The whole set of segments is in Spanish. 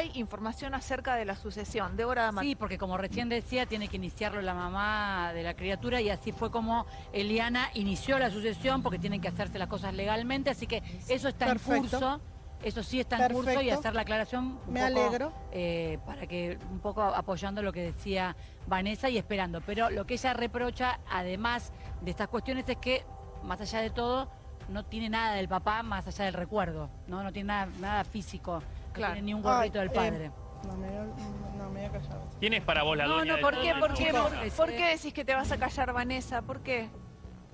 hay información acerca de la sucesión. Débora Damat. Sí, porque como recién decía, tiene que iniciarlo la mamá de la criatura y así fue como Eliana inició la sucesión porque tienen que hacerse las cosas legalmente, así que eso está en curso. Eso sí está en curso y hacer la aclaración un Me poco, alegro. eh, para que un poco apoyando lo que decía Vanessa y esperando. Pero lo que ella reprocha, además de estas cuestiones, es que, más allá de todo, no tiene nada del papá más allá del recuerdo, ¿no? No tiene nada, nada físico, Claro. no tiene ni un gorrito Ay, del eh, padre. No, me, no, me voy a callar. ¿Quién es para vos la No, dueña no, ¿Por qué? ¿Por qué? ¿Por, por qué decís que te vas a callar, Vanessa? ¿Por qué?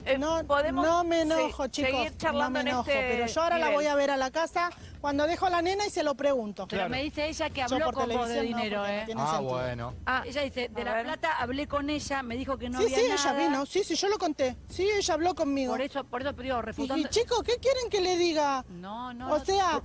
Eh, No, podemos no me se- enojo, chicos. seguir No charlando me enojo, en este pero yo ahora la nivel. voy a ver a la casa cuando dejo a la nena y se lo pregunto. Pero me dice ella que habló por con vos de no, dinero, no ¿eh? tiene Ah, sentido. bueno. Ah, Ella dice, de a la ver. plata hablé con ella, me dijo que no sí, había sí, ella nada. vino. Sí, sí, yo lo conté. Sí, ella habló conmigo. Por eso, por eso, pero digo, Y, refutando... y, chicos, ¿qué quieren que le diga? No, no, O no, sea,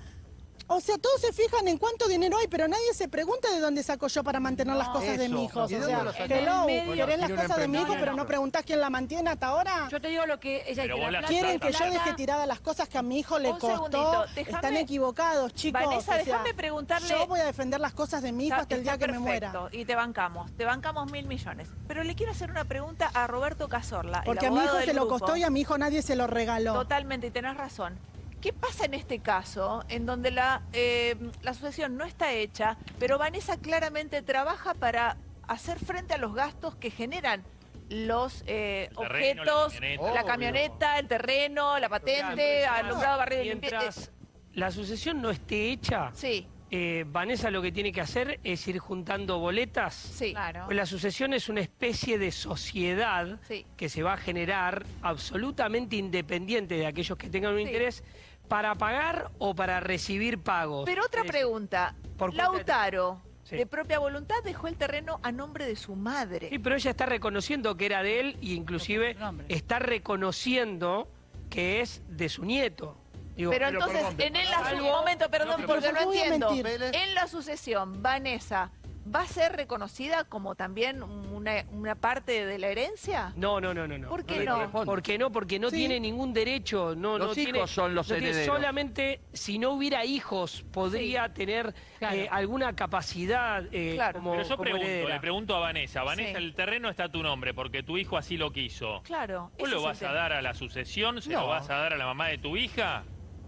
o sea, todos se fijan en cuánto dinero hay, pero nadie se pregunta de dónde saco yo para mantener las cosas de mi hijo. O ¿Y de sea, hello, querés las cosas de mi hijo, pero no preguntás quién la mantiene hasta ahora. Yo te digo lo que ella plata- Quieren que yo deje tiradas las cosas que a mi hijo le costó. Están equivocados, chicos. Vanessa, déjame preguntarle... Yo voy a defender las cosas de mi hijo hasta el día que me muera. Y te bancamos, te bancamos mil millones. Pero le quiero hacer una pregunta a Roberto Cazorla, el Porque a mi hijo se lo costó y a mi hijo nadie se lo regaló. Totalmente, y tenés razón. ¿Qué pasa en este caso, en donde la, eh, la asociación no está hecha, pero Vanessa claramente trabaja para hacer frente a los gastos que generan los eh, la objetos, camioneta. la camioneta, el terreno, la patente, alumbrado, barrido y limpieza? Mientras la sucesión no esté hecha, Sí, eh, Vanessa lo que tiene que hacer es ir juntando boletas. sí. Claro. Pues la sucesión es una especie de sociedad Sí. que se va a generar absolutamente independiente de aquellos que tengan un Sí. interés para pagar o para recibir pagos. Pero otra pregunta. por cuenta de- Lautaro, Sí. de propia voluntad, dejó el terreno a nombre de su madre. Sí, pero ella está reconociendo que era de él y inclusive está reconociendo que es de su nieto. Digo, Pero Pero entonces, en un momento, perdón, pero porque ¿por no entiendo. En la sucesión, Vanessa, ¿va a ser reconocida como también una, una parte de la herencia? No, no, no, no. no. ¿Por qué no? corresponde. ¿Por qué no? Porque no Sí. tiene ningún derecho. No, Los no hijos tiene- son los no tiene- solamente si no hubiera hijos podría tener Claro. eh, alguna capacidad eh, Claro. como, Pero yo como pregunto, heredera. le pregunto a Vanessa, Vanessa, Sí. el terreno está a tu nombre porque tu hijo así lo quiso. Claro. ¿Vos lo vas a dar a la sucesión? ¿Se No. lo vas a dar a la mamá de tu hija?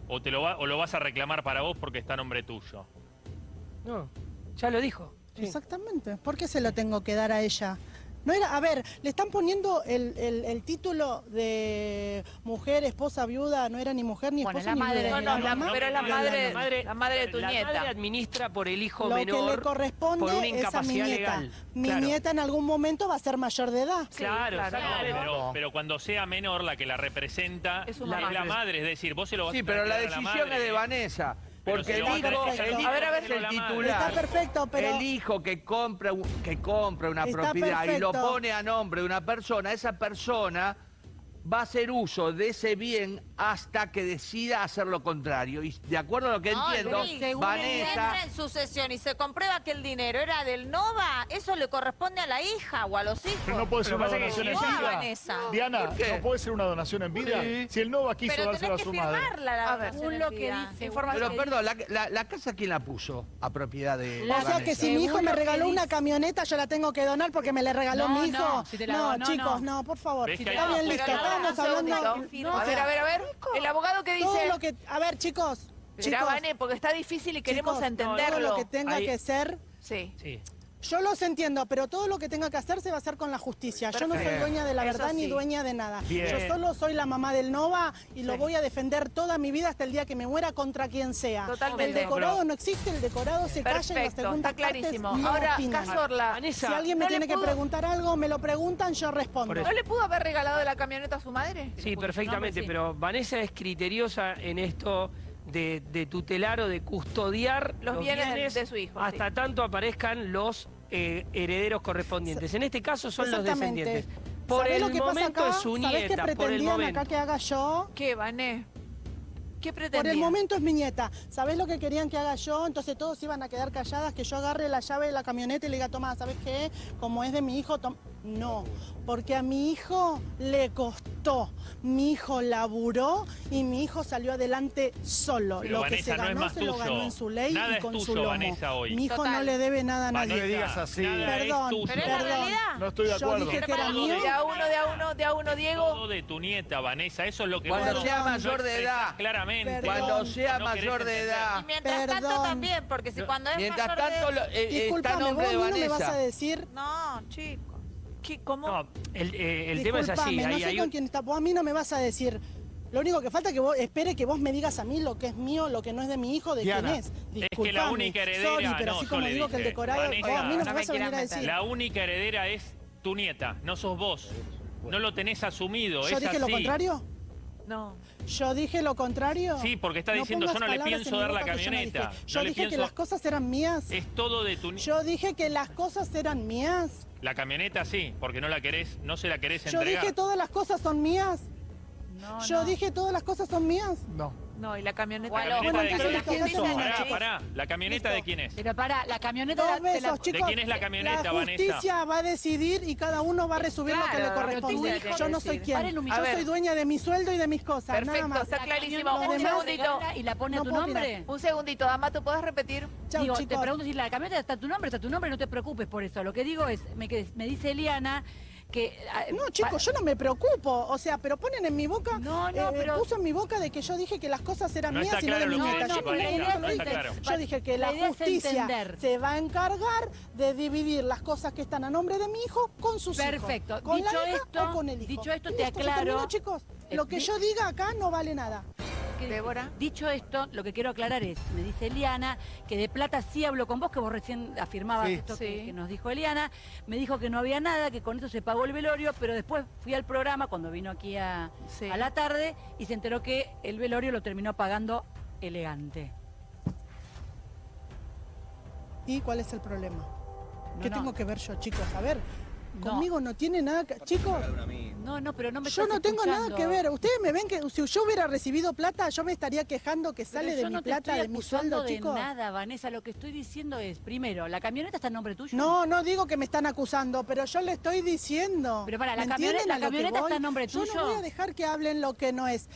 ¿O, te lo va- ¿O lo vas a reclamar para vos porque está a nombre tuyo? No, ya lo dijo. Sí. Exactamente. ¿Por qué se lo tengo que dar a ella? No era, a ver, le están poniendo el, el- el título de mujer, esposa, viuda, no era ni mujer ni Bueno, esposa la ni madre viuda. No, no, la- mamá. pero es la madre- la madre de tu la nieta. madre administra por el hijo Lo menor. que le corresponde por una es a mi incapacidad nieta. legal. Mi Claro. nieta en algún momento va a ser mayor de edad. Sí, Claro, claro. Pero, pero cuando sea menor, la que la representa Es la madre. Es decir, vos se lo vas Sí, a pero la decisión madre. es de Vanessa. Porque el hijo, el A ver, a ver, es el titular. Está perfecto, pero... El hijo que compra, que compra una propiedad y lo pone a nombre de una persona, esa persona va a hacer uso de ese bien hasta que decida hacer lo contrario. Y de acuerdo a lo que No, entiendo, Luis, según Si Vanessa... entra en sucesión y se comprueba que el dinero era del Nova, eso le corresponde a la hija o a los hijos. Pero no puede ser Pero una donación si en vida. Vanessa. Diana. ¿no puede ser una donación en vida? Sí. Si el Nova quiso Pero dárselo a su madre. firmarla la A ver, según lo que dice, Información. Pero perdón, la, la- la casa quién la puso a propiedad de, La- O sea que si mi hijo me regaló una camioneta, yo la tengo que donar porque me la regaló No, mi hijo. no, si te la donó, chicos, no. no, por favor. ¿Ves que Está bien, No, no, Estábamos hablando. A ver, a ver, a ver. El abogado que Todo dice... lo que. A ver, chicos. Mirá, chicos, Vane, porque está difícil y queremos chicos, entenderlo. Todo lo que tenga Ahí- que ser. Sí. Sí. Yo los entiendo, pero todo lo que tenga que hacer se va a hacer con la justicia. Yo no soy Perfecto. dueña de la verdad ni dueña de nada. Bien. Yo solo soy la mamá del Nova y lo Sí. voy a defender toda mi vida hasta el día que me muera contra quien sea. Totalmente. El decorado no existe, el decorado se calla en la Perfecto, segunda está clarísimo. No Ahora, opinan. Vanessa, Si alguien me ¿no le tiene que preguntar algo, me lo preguntan, yo respondo. ¿no le pudo haber regalado la camioneta a su madre? Sí, perfectamente, sí. pero Vanessa es criteriosa en esto de, de tutelar o de custodiar Los bienes de- de su hijo, hasta sí. tanto aparezcan los eh, herederos correspondientes. En este caso son los descendientes. Por ¿Sabés el lo que pasa momento acá? es su ¿Sabés qué nieta, por el pretendían momento. acá que haga yo? ¿Qué, Vané? ¿Qué Por pretendía? el momento es mi nieta. ¿Sabés lo que querían que haga yo? Entonces todos iban a quedar calladas, que yo agarre la llave de la camioneta y le diga, toma, ¿sabes qué? Como es de mi hijo, tom- No, porque a mi hijo le costó. Mi hijo laburó y mi hijo salió adelante solo. Pero, lo Vanessa, que se no es ganó más se lo tuyo. ganó en su ley Nada y es con su tuyo, lomo. Vanessa, hoy. Mi hijo Total. no le debe nada a Vanessa, nadie. le digas así. Nada Perdón, es tuyo. Pero es la Perdón. realidad. No estoy de Yo acuerdo. dije que era mío. De a uno, de a uno, de a uno, Diego. Todo de tu nieta, Vanessa. Eso es lo que Cuando vos sea no mayor de edad. Claramente. Perdón. Cuando sea No mayor de edad. Y mientras tanto Perdón. también, porque si cuando es Mientras mayor de- tanto, lo- eh, eh, está Disculpame, a vos nombre a de mí no me vas a Vanessa. decir... No, chicos. ¿Qué, ¿Cómo? No, el, eh, el tema es así. Disculpame, no Hay, sé hay con un- quién está. Vos a mí no me vas a decir. Lo único que falta es que vos espere que vos me digas a mí lo que es mío, lo que no es de mi hijo, de Diana, quién es. Es que la Disculpame, única heredera, sorry, pero no, así yo como le digo que el dije, decorado, Vanessa, vos a mí no me no vas a me venir a quieras decir. La única heredera es tu nieta, no sos vos. No lo tenés asumido, ¿Yo es dije lo contrario? No. ¿Yo dije lo contrario? Sí, porque está No diciendo, pongas yo no le pienso dar la yo no camioneta. dije. No Yo dije que pienso- las cosas eran mías. Es todo de tu nieta. Yo dije que las cosas eran mías. La camioneta sí, porque no la querés, no se la querés Yo entregar. dije todas las cosas son mías. No, Yo no. dije todas las cosas son mías. No. No, y la camioneta. ¿La camioneta de quién la es? camioneta Pará, pará. ¿La camioneta de quién es? Pero para, la camioneta Dos te la- la- chicos. quién es la camioneta, La Vanessa? justicia va a decidir y cada uno va a resumir lo que Claro, le la corresponde. Yo no soy quien. Yo. A soy dueña de mi sueldo y de mis cosas, nada Perfecto, más. está la clarísimo. camioneta Un la segundito. Y la pone a tu nombre. Un segundito, Amato, ¿podés repetir? Chau, Digo, te pregunto si la camioneta está tu nombre, está tu nombre, no te preocupes por eso. Lo que digo es, me dice Eliana que... ah, No, chicos, yo no me preocupo. O sea, pero ponen en mi boca, No, no, eh, pero- puso en mi boca de que yo dije que las cosas eran No mías y no de claro mi lo que nieta. decís, Yo idea lo dije. entender. Yo dije que La justicia se va a encargar de dividir las cosas que están a nombre de mi hijo con sus hijos. Perfecto. Con Dicho la hija esto- o con el hijo. dicho esto, Y te aclaro- chicos. Lo Eh, que di- yo diga acá no vale nada. Que- Débora. Dicho esto, lo que quiero aclarar es, me dice Eliana, que de plata sí hablo con vos, que vos recién afirmabas Sí. esto que, Sí. que nos dijo Eliana. Me dijo que no había nada, que con eso se pagó el velorio, pero después fui al programa cuando vino aquí a, Sí. a la tarde y se enteró que el velorio lo terminó pagando elegante. ¿Y cuál es el problema? ¿Qué no. tengo que ver yo, chicos? A ver. Conmigo no tiene nada que... Chicos, No, no, pero no me yo no tengo nada que ver. Ustedes me ven que si yo hubiera recibido plata, yo me estaría quejando que sale yo de mi no plata, de mi sueldo, de chicos. nada, Vanessa. Lo que estoy diciendo es, primero, ¿la camioneta está en nombre tuyo? No, no digo que me están acusando, pero yo le estoy diciendo. Pero pará, ¿la ¿Me camioneta- la camioneta está a nombre Yo tuyo? no voy a dejar que hablen lo que no es.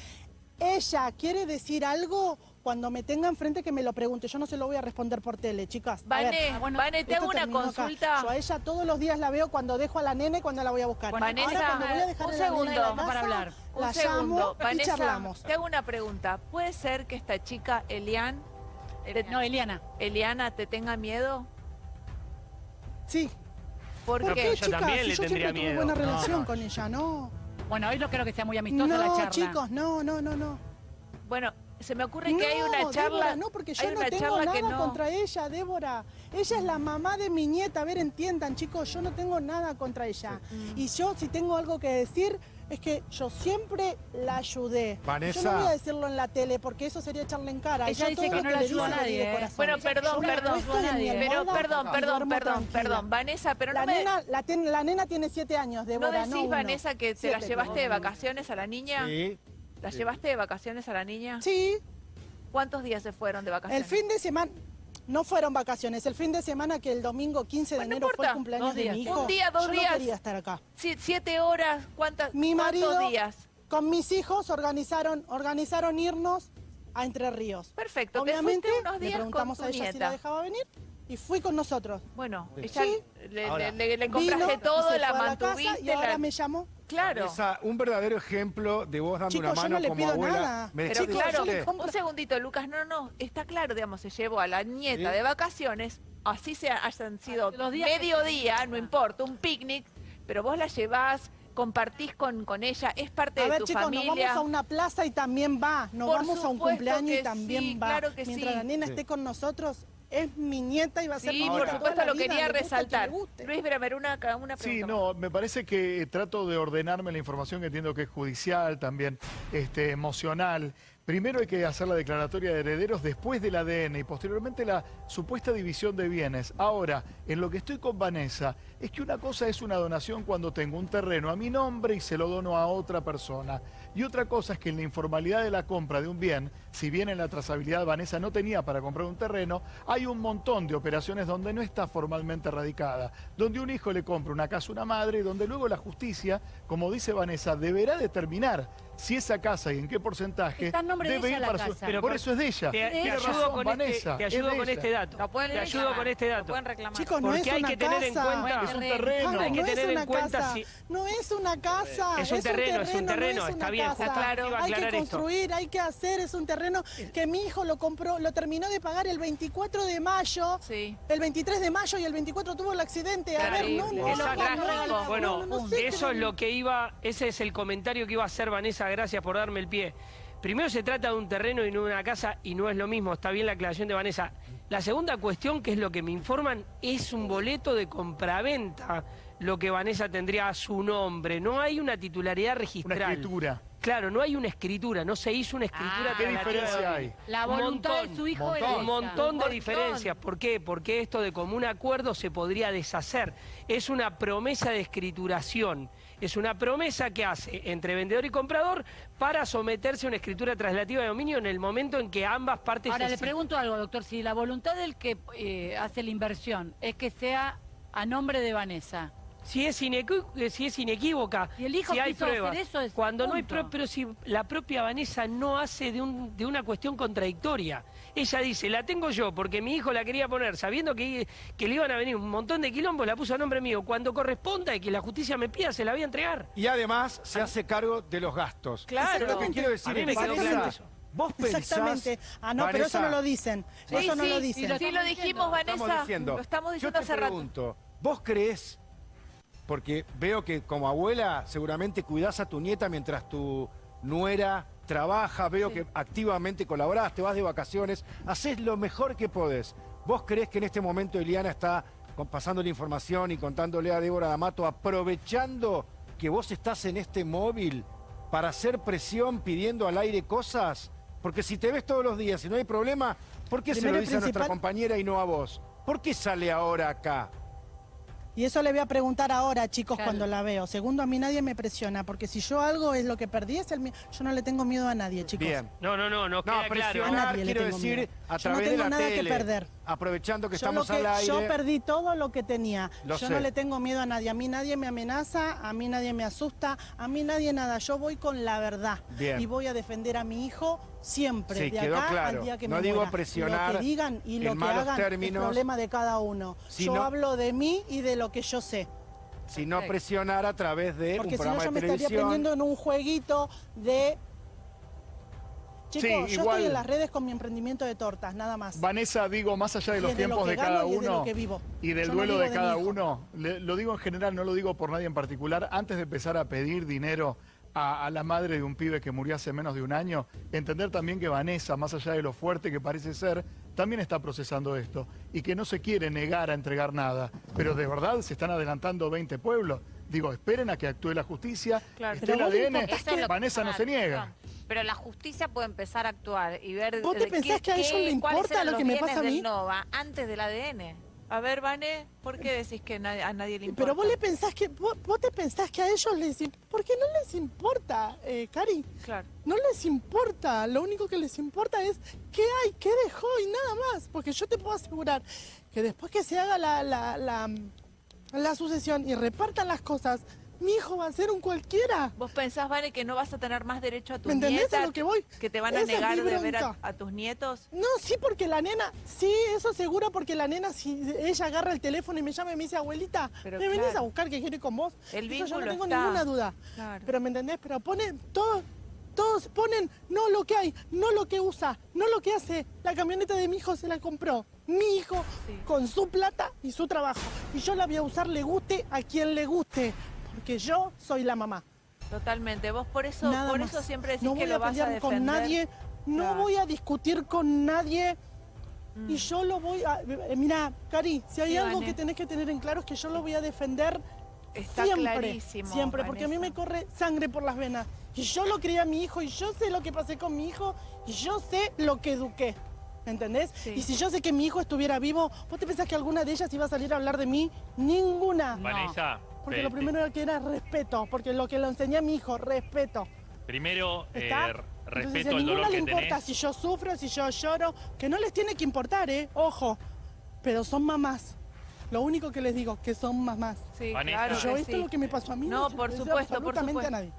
Ella quiere decir algo cuando me tenga enfrente que me lo pregunte. Yo no se lo voy a responder por tele, chicas. A ver, Vane, bueno, Vane, te esto hago una acá. consulta. Yo a ella todos los días la veo cuando dejo a la nene y cuando la voy a buscar. Bueno, Vanessa, Ahora, cuando voy a dejar un a la nena en la segundo. casa, Para hablar. Un La segundo. llamo y Vanessa, charlamos. te hago una pregunta. ¿Puede ser que esta chica, Elian, Eh, No, Eliana. Eliana, te tenga miedo? Sí. ¿Por No, qué? yo chicas, también si le yo tendría siempre tuve miedo. buena relación no. con ella, no. Bueno, hoy no creo que sea muy amistosa la charla. No, chicos, no, no, no, no. Bueno, se me ocurre que hay No, una charla. Débora, no, porque yo no tengo nada no. contra ella, Débora. Ella es la mamá de mi nieta. A ver, entiendan, chicos, yo no tengo nada contra ella. Y yo, si tengo algo que decir, es que yo siempre la ayudé. Vanessa. Yo no voy a decirlo en la tele, porque eso sería echarle en cara. Ella Yo dice todo que no la ayuda a nadie, de ¿eh? corazón. Bueno, perdón, Yo perdón. Pero, perdón, perdón, perdón, perdón. Vanessa, pero La, no me. nena, la, ten- la nena tiene siete años, ¿No Débora, decís, no. Vanessa, que te la llevaste de vacaciones a la niña? Sí. ¿La llevaste de vacaciones a la niña? Sí, ¿Cuántos días se fueron de el vacaciones? fin de semana... No fueron vacaciones, el fin de semana que el domingo 15 de Bueno, no enero fue el cumpleaños de mi hijo. Un día, dos yo días. no quería estar acá. Sie- ¿Siete horas? ¿Cuántas, Mi marido ¿Cuántos días? con mis hijos organizaron, organizaron irnos a Entre Ríos. Perfecto, Obviamente, te le días con preguntamos tu a ella si la dejaba venir y fui con nosotros. Bueno, ella Sí. le, Ahora, le- le- le compraste Vino, todo, se la fue a casa mantuviste. y ahora la- me llamó. Claro. Vanessa, un verdadero ejemplo de vos dando Chicos, una yo mano no le como pido abuela. nada. ¿Me Pero claro, un segundito, Lucas, no, no, está claro, digamos, se llevó a la nieta Sí. de vacaciones, así se hayan sido Los días que- mediodía, no importa, un picnic, pero vos la llevás, compartís con, con ella, es parte A de ver, tu chicos, familia. nos vamos a una plaza y también va. Nos Por vamos a un cumpleaños y también sí, va. claro que Mientras sí. la nena Sí. esté con nosotros, es mi nieta y va a ser Sí, mi por nieta supuesto lo vida, quería resaltar. que. Luis Bremer, una, una pregunta. Sí, más. no, me parece que trato de ordenarme la información que entiendo que es judicial, también este, emocional, Primero hay que hacer la declaratoria de herederos después del ADN y posteriormente la supuesta división de bienes. Ahora, en lo que estoy con Vanessa, es que una cosa es una donación cuando tengo un terreno a mi nombre y se lo dono a otra persona. Y otra cosa es que en la informalidad de la compra de un bien, si bien en la trazabilidad Vanessa no tenía para comprar un terreno, hay un montón de operaciones donde no está formalmente radicada, donde un hijo le compra una casa a una madre y donde luego la justicia, como dice Vanessa, deberá determinar si esa casa y en qué porcentaje Está en nombre de debe ella ir la para su... casa. Pero por eso es de ella. Te, ayudo, razón, con, Vanessa, este, te ayudo de con este dato. Lo pueden Te ayudo reclamar, con este dato. Chicos, no Porque es hay una que tener en casa. cuenta- Es un Terreno. terreno. Ay, Hay que no tener es en una cuenta casa, si- no es una casa, Es un terreno, es un no terreno, es está bien, casa. justo claro. Hay que esto. construir, hay que hacer, es un terreno que mi hijo lo compró, lo terminó de pagar el 24 de mayo, Sí. el 23 de mayo y el 24 tuvo el accidente. A ver, no, Terrible. no, no, no, no, bueno, no, no sé eso es lo que iba, ese es el comentario que iba a hacer Vanessa, gracias por darme el pie. Primero se trata de un terreno y no de una casa y no es lo mismo, está bien la aclaración de Vanessa. La segunda cuestión, que es lo que me informan, es un boleto de compraventa lo que Vanessa tendría a su nombre. No hay una titularidad Una registral. escritura. Claro, no hay una escritura, no se hizo una escritura. Ah, ¿Qué diferencia hay? La Un voluntad montón, de su hijo montón. era Un montón de diferencias. ¿Por qué? Porque esto de común acuerdo se podría deshacer. Es una promesa de escrituración. Es una promesa que hace entre vendedor y comprador para someterse a una escritura traslativa de dominio en el momento en que ambas partes... Ahora le pregunto algo, doctor. Si la voluntad del que eh, hace la inversión es que sea a nombre de Vanessa, Si es, eh, si es inequívoca, Y el hijo si hay quiso hacer pruebas. eso, es Cuando no hay pruebas, pero si la propia Vanessa no hace de, un- de una cuestión contradictoria. Ella dice, la tengo yo porque mi hijo la quería poner, sabiendo que, que le iban a venir un montón de quilombos, la puso a nombre mío. Cuando corresponda y que la justicia me pida, se la voy a entregar. Y además se hace cargo de los gastos. Claro. Lo que quiero decir A mí es, me quedó claro eso. vos pensás... Exactamente. Ah, no, pero eso no lo dicen. Sí, eso no sí, lo dicen. Sí, lo dijimos, Vanessa. Estamos diciendo, Lo estamos yo diciendo te hace rato. pregunto, ¿vos crees, porque veo que como abuela seguramente cuidás a tu nieta mientras tu nuera trabaja, veo que activamente colaborás, te vas de vacaciones, haces lo mejor que podés. ¿Vos crees que en este momento Eliana está pasando la información y contándole a Débora D'Amato, aprovechando que vos estás en este móvil para hacer presión pidiendo al aire cosas? Porque si te ves todos los días y no hay problema, ¿por qué se lo dice a nuestra compañera y no a vos? ¿Por qué sale ahora acá? Y eso le voy a preguntar ahora, chicos, Claro. cuando la veo. Segundo, a mí nadie me presiona, porque si yo algo es lo que perdí, es el mío. Yo no le tengo miedo a nadie, chicos. Bien. No, no, no, no No, queda claro. A presionar, nadie le quiero tengo decir, miedo. A Yo no de tengo la nada que perder. Aprovechando que Yo, estamos al aire. yo perdí todo lo que tenía. Lo yo sé. no le tengo miedo a nadie. A mí nadie me amenaza, a mí nadie me asusta, a mí nadie nada. Yo voy con la verdad. Bien. Y voy a defender a mi hijo siempre, Sí, de quedó acá claro. al día que No me digo muera. presionar Lo que digan y lo que hagan términos, es problema de cada uno. Yo hablo de mí y de lo que yo sé. sino presionar a través de Porque un si no programa yo de me estaría televisión. prendiendo en un jueguito de... Sí, yo igual- estoy en las redes con mi emprendimiento de tortas, nada más. Vanessa, digo, más allá de Y los es de lo tiempos que de gano cada y es de lo uno que vivo. y del Yo duelo de cada uno, le- lo digo en general, no lo digo por nadie en particular, antes de empezar a pedir dinero a, a la madre de un pibe que murió hace menos de un año, entender también que Vanessa, más allá de lo fuerte que parece ser, también está procesando esto y que no se quiere negar a entregar nada, pero de verdad se están adelantando 20 pueblos. Digo, esperen a que actúe la justicia, Claro. esté el ADN, Vanessa no se niega. Pero la justicia puede empezar a actuar y ver ¿Vos te de pensás qué- que a ellos qué- le cuáles importa lo que me pasa a mí? Nova antes del ADN. A ver, Vane, ¿por qué decís que na- a nadie le importa? Pero vos le pensás que vos, vos te pensás que a ellos les ¿Por qué no les importa, eh, Cari? Claro. No les importa. Lo único que les importa es qué hay, qué dejó y nada más. Porque yo te puedo asegurar que después que se haga la, la, la, la sucesión y repartan las cosas, mi hijo va a ser un cualquiera. ¿Vos pensás, Vane, que no vas a tener más derecho a tus ¿Me entendés nietas? a lo que voy? ¿Que te van a Esa negar de ver a, a tus nietos? No, sí, porque la nena, sí, eso seguro, porque la nena, si ella agarra el teléfono y me llama y me dice, abuelita, Pero me venís claro. a buscar que quiero ir con vos. El eso yo no tengo está. ninguna duda. Claro. Pero ¿me entendés? Pero ponen todo, todos ponen no lo que hay, no lo que usa, no lo que hace. La camioneta de mi hijo se la compró. Mi hijo Sí. con su plata y su trabajo. Y yo la voy a usar, le guste a quien le guste. Porque yo soy la mamá. Totalmente. Vos por eso, Nada por más. eso siempre decís no que voy lo a vas a pelear defender. con nadie, no Claro. voy a discutir con nadie. Mm. Y yo lo voy a... eh, Mira, Cari, si hay Sí, algo Vane. que tenés que tener en claro es que yo lo voy a defender Está siempre. clarísimo, Siempre, porque a mí me corre sangre por las venas. Y yo lo crié a mi hijo y yo sé lo que pasé con mi hijo y yo sé lo que eduqué. ¿Entendés? Sí. Y si yo sé que mi hijo estuviera vivo, ¿vos te pensás que alguna de ellas iba a salir a hablar de mí? Ninguna. Vanessa, Porque lo primero que era respeto, porque lo que le enseñé a mi hijo, respeto. primero eh, ¿Está? r- Entonces, respeto a el ninguna dolor le que importa tenés. si yo sufro, si yo lloro, que no les tiene que importar, ¿eh? Ojo. Pero son mamás. Lo único que les digo, que son mamás. Sí, Vanessa. claro yo que esto sí. es lo que me pasó a mí. No, se por lo supuesto, por absolutamente supuesto. a nadie.